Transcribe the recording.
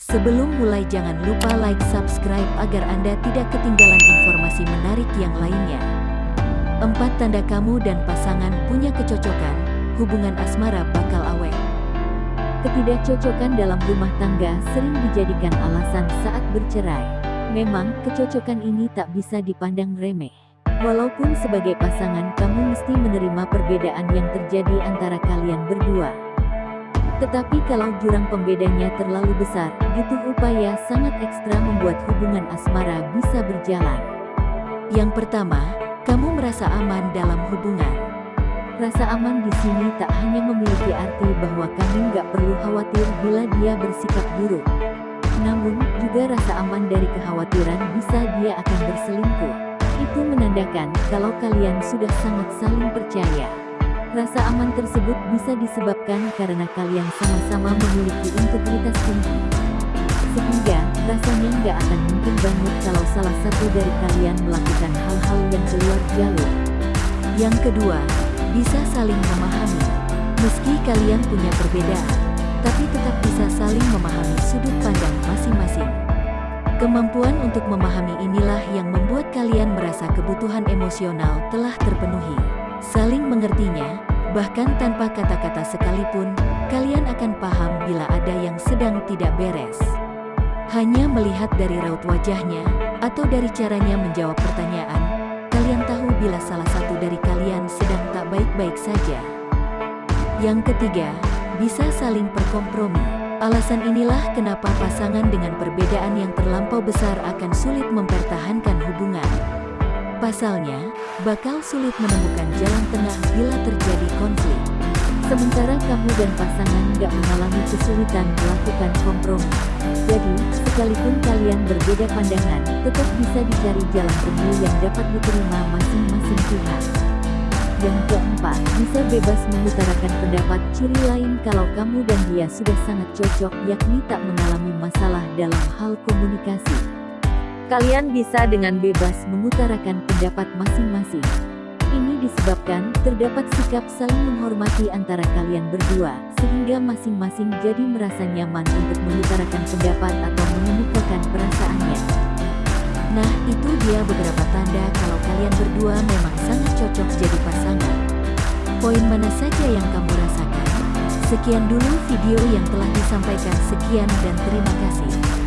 Sebelum mulai jangan lupa like subscribe agar Anda tidak ketinggalan informasi menarik yang lainnya. Empat tanda kamu dan pasangan punya kecocokan, hubungan asmara bakal awet. Ketidakcocokan dalam rumah tangga sering dijadikan alasan saat bercerai. Memang, kecocokan ini tak bisa dipandang remeh. Walaupun sebagai pasangan kamu mesti menerima perbedaan yang terjadi antara kalian berdua. Tetapi kalau jurang pembedanya terlalu besar, butuh upaya sangat ekstra membuat hubungan asmara bisa berjalan. Yang pertama, kamu merasa aman dalam hubungan. Rasa aman di sini tak hanya memiliki arti bahwa kamu nggak perlu khawatir bila dia bersikap buruk. Namun, juga rasa aman dari kekhawatiran bisa dia akan berselingkuh. Itu menandakan kalau kalian sudah sangat saling percaya. Rasa aman tersebut bisa disebabkan karena kalian sama-sama memiliki integritas tinggi. Sehingga, rasanya nggak akan mungkin banget kalau salah satu dari kalian melakukan hal-hal yang keluar jalur. Yang kedua, bisa saling memahami. Meski kalian punya perbedaan, tapi tetap bisa saling memahami sudut pandang masing-masing. Kemampuan untuk memahami inilah yang membuat kalian merasa kebutuhan emosional telah terpenuhi. Saling mengertinya, bahkan tanpa kata-kata sekalipun, kalian akan paham bila ada yang sedang tidak beres. Hanya melihat dari raut wajahnya, atau dari caranya menjawab pertanyaan, kalian tahu bila salah satu dari kalian sedang tak baik-baik saja. Yang ketiga, bisa saling berkompromi. Alasan inilah kenapa pasangan dengan perbedaan yang terlampau besar akan sulit mempertahankan hubungan. Pasalnya, bakal sulit menemukan jalan tengah bila terjadi konflik. Sementara kamu dan pasangan gak mengalami kesulitan melakukan kompromi. Jadi, sekalipun kalian berbeda pandangan, tetap bisa dicari jalan temu yang dapat diterima masing-masing pihak. Yang keempat, bisa bebas mengutarakan pendapat ciri lain kalau kamu dan dia sudah sangat cocok yakni tak mengalami masalah dalam hal komunikasi. Kalian bisa dengan bebas mengutarakan pendapat masing-masing. Ini disebabkan terdapat sikap saling menghormati antara kalian berdua, sehingga masing-masing jadi merasa nyaman untuk mengutarakan pendapat atau mengemukakan perasaannya. Nah, itu dia beberapa tanda kalau kalian berdua memang sangat cocok jadi pasangan. Poin mana saja yang kamu rasakan? Sekian dulu video yang telah disampaikan. Sekian dan terima kasih.